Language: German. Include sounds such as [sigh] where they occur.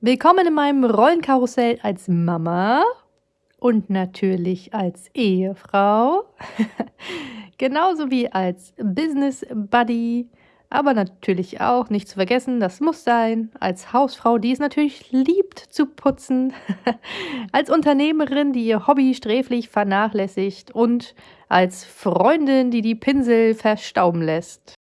Willkommen in meinem Rollenkarussell als Mama und natürlich als Ehefrau, [laughs] genauso wie als Business Buddy, aber natürlich auch, nicht zu vergessen, das muss sein, als Hausfrau, die es natürlich liebt zu putzen, [laughs] als Unternehmerin, die ihr Hobby sträflich vernachlässigt und als Freundin, die die Pinsel verstauben lässt.